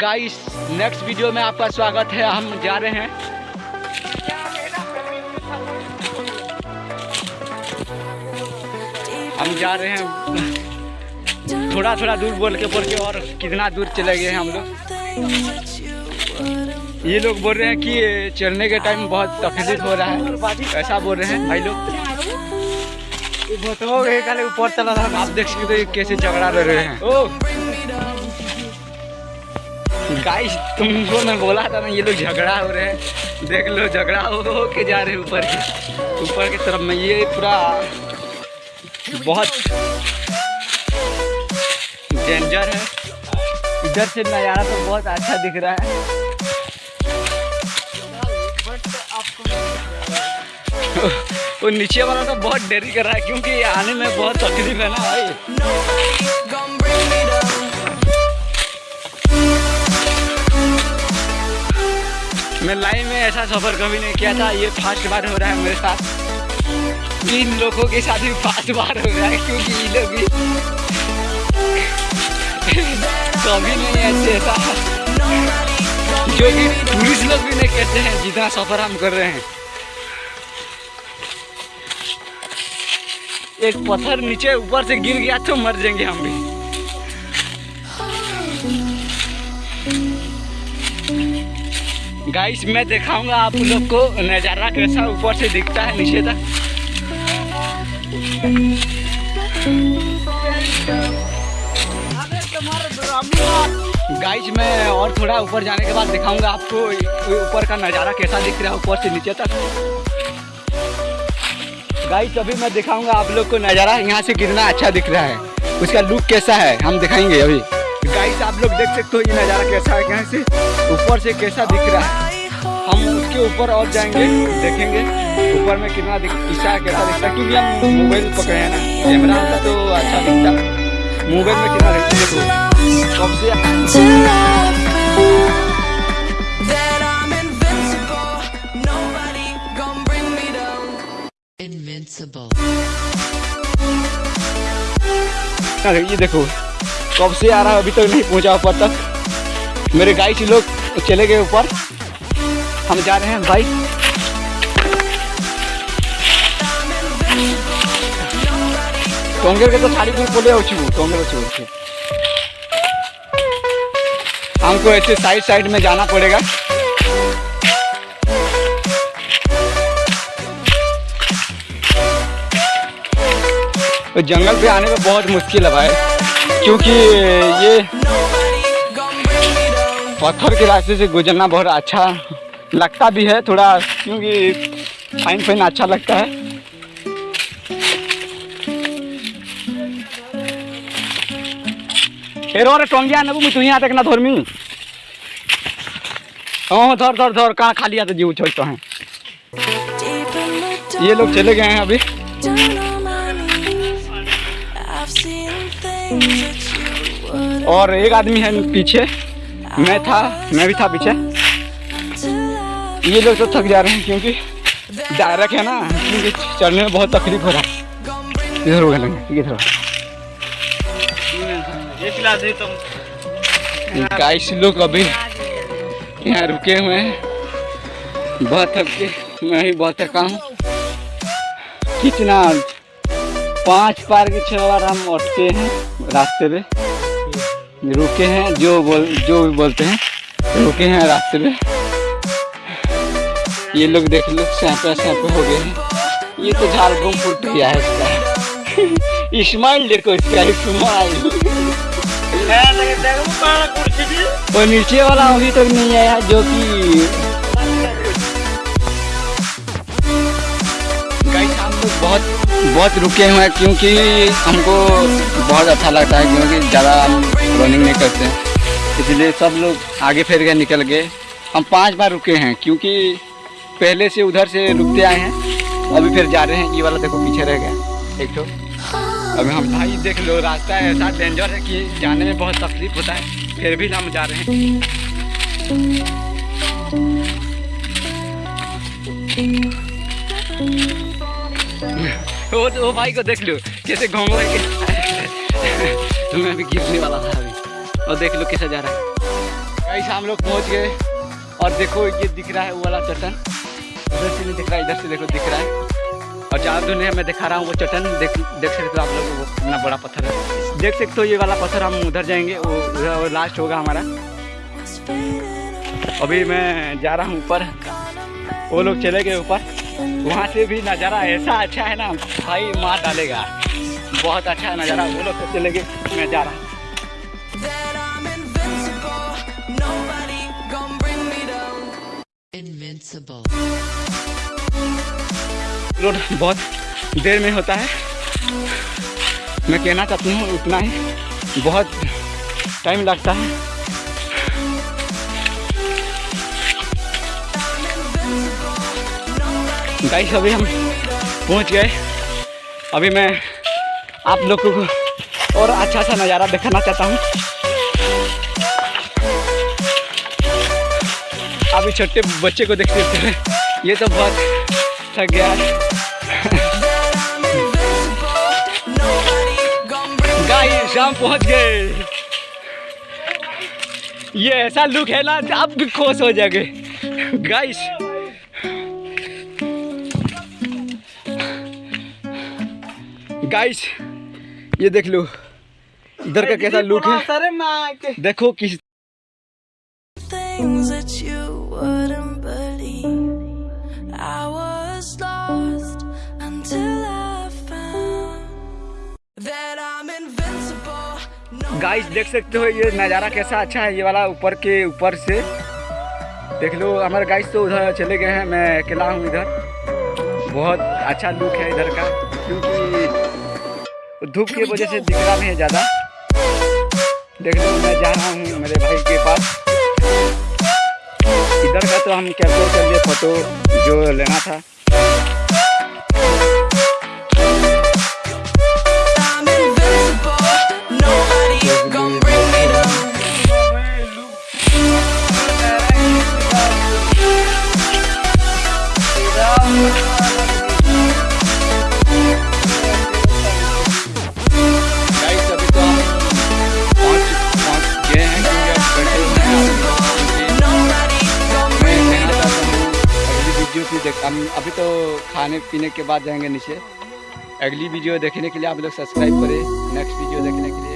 Guys next video में आपका स्वागत है। हम जा रहे हैं। हम जा रहे हैं। थोड़ा थोड़ा दूर बोल के बोल के और कितना दूर चले गए हैं हम लोग। ये लोग बोल रहे हैं कि चलने के टाइम बहुत तकलीफ़ हो रहा है। ऐसा बोल रहे हैं भाई लोग। ऊपर चला रहा आप देख सकते हो कैसे झगड़ा रह रहे हैं। ओ। गाइस तुमको मैं बोला था ना, ये लोग झगड़ा हो रहे हैं। देख लो, झगड़ा हो हो के जा रहे ऊपर के ऊपर की तरफ़ में। ये पूरा बहुत डेंजर है। इधर से नज़ारा तो बहुत अच्छा दिख रहा है। वो नीचे वाला तो बहुत देरी कर रहा है, क्योंकि आने में बहुत तकलीफ़ है ना भाई। मैं लाइफ में ऐसा सफ़र कभी नहीं किया था। ये फ़र्स्ट बार हो रहा है मेरे साथ। इन लोगों के साथ भी फ़र्स्ट बार हो रहा है, क्योंकि ये लोग भी कभी नहीं ऐसे ऐसा जो कि टूरिस्ट लोग भी नहीं कहते हैं, जितना सफ़र हम कर रहे हैं। एक पत्थर नीचे ऊपर से गिर गया तो मर जाएँगे हम भी। गाइस मैं दिखाऊँगा आप लोग को नज़ारा कैसा ऊपर से दिखता है, नीचे तक। गाइस मैं और थोड़ा ऊपर जाने के बाद दिखाऊँगा आपको ऊपर का नज़ारा कैसा दिख रहा है, ऊपर से नीचे तक। गाइस अभी मैं दिखाऊँगा आप लोग को नज़ारा, यहाँ से कितना अच्छा दिख रहा है। उसका लुक कैसा है, हम दिखाएँगे अभी। गाइस आप लोग देख सकते हो ये नज़ारा कैसा है, यहाँ से ऊपर से कैसा दिख रहा है। हम उसके ऊपर और जाएँगे, देखेंगे, ऊपर में कितना दिख दिखता है कैसा दिखता है, क्योंकि हम मोबाइल पकड़े हैं ना, कैमरा होता तो अच्छा दिखता मोबाइल में कितना दिखता देखो कब से to love that I'm invincible. Nobody gonna bring me down. Invincible. अरे ये देखो, कब से आ रहा है, अभी तक तो नहीं पहुँचा ऊपर तक मेरे गाइस लोग चले गए ऊपर हम जा रहे हैं भाई टोंगेर के तो साड़ी पूरी बोले अच्छी टोंगेर अच्छी अच्छी हमको ऐसे साइड साइड में जाना पड़ेगा तो जंगल पे आने में बहुत मुश्किल है भाई, क्योंकि ये. पत्थर के रास्ते से गुजरना बहुत अच्छा लगता भी है थोड़ा, क्योंकि फाइन फाइन अच्छा लगता है। रे टोंगिया नबू मुझे यहाँ तक ना धर्मी हाँ धर धर धर, कहाँ खाली आते जीव छोड़ते हैं। in the ये लोग चले गए हैं अभी। और एक आदमी है पीछे। मैं था, मैं भी था पीछे. ये लोग तो थक जा रहे हैं क्योंकि डायरेक्ट है ना क्योंकि चढ़ने में बहुत तकलीफ़ हो रहा है। इधर हो गए इधर गाइस लोग अभी यहाँ रुके हुए हैं। बहुत थक के मैं भी बहुत थका हूँ। कितना? पाँच पार के छह बार हम उठते हैं रास्ते पे। रुके हैं जो बोल जो भी बोलते हैं रुके हैं रास्ते पे। ये लोग देख लो सैपे सैपे हो गए हैं। ये तो झारखंड फुट गया है इसका। इस्माइल देखो इसका, इस्माइल। वो नीचे वाला अभी तक नहीं आया, जो कि बहुत बहुत रुके हुए हैं, क्योंकि हमको बहुत अच्छा लगता है, क्योंकि ज़्यादा हम रनिंग नहीं करते। इसलिए सब लोग आगे फिर गए, निकल गए। हम पाँच बार रुके हैं, क्योंकि पहले से उधर से रुकते आए हैं, अभी फिर जा रहे हैं। ये वाला देखो, पीछे रह गया। एक तो अभी हम भाई देख लो, रास्ता ऐसा डेंजर है कि जाने में बहुत तकलीफ़ होता है, फिर भी हम जा रहे हैं। वो वो भाई को देख लो, कैसे घूम के मैं भी गिरने वाला था अभी। और देख लो कैसे जा रहा है। गाइस, हम लोग पहुँच गए। और देखो ये दिख रहा है वो वाला चट्टान। उधर से नहीं दिख रहा है इधर से देखो दिख रहा है। और जहाँ दुनिया मैं दिखा रहा हूँ वो चट्टान, देख देख सकते हो आप लोग, वो इतना बड़ा पत्थर है। देख सकते हो ये वाला पत्थर, हम उधर जाएँगे, वो लास्ट होगा हमारा। अभी मैं जा रहा हूँ ऊपर। वो लोग चले गए ऊपर। वहाँ से भी नज़ारा ऐसा अच्छा है ना, भाई मार डालेगा। बहुत अच्छा नज़ारा, वो लोग तो चले गए, मैं जा रहा हूँ। Invincible. रोड बहुत देर में होता है। मैं कहना चाहती हूँ उतना ही। बहुत टाइम लगता है। गाइस अभी हम पहुँच गए। अभी मैं आप लोगों को और अच्छा सा नज़ारा दिखाना चाहता हूँ। अभी छोटे बच्चे को देखते हुए ये तो बहुत थक गया। गाइस हम पहुँच गए। ये ऐसा लुक है ना आप भी खुश हो जाओगे। गाइस गाइस ये देख लो। इधर का कैसा लुक है। देखो किस things that you गाइस देख सकते हो ये नज़ारा कैसा अच्छा है, ये वाला ऊपर के ऊपर से। देख लो, हमारे गाइस तो उधर चले गए हैं, मैं अकेला हूँ इधर। बहुत अच्छा लुक है इधर का, क्योंकि धूप की वजह से दिख रहा नहीं है ज़्यादा। देख लो, मैं जा रहा हूँ मेरे भाई के पास। इधर का तो हम कैप्चर कर लिए फ़ोटो जो लेना था। अगली देख, हम अभी तो खाने पीने के बाद जाएँगे नीचे। अगली वीडियो देखने के लिए आप लोग सब्सक्राइब करें, नेक्स्ट वीडियो देखने के लिए।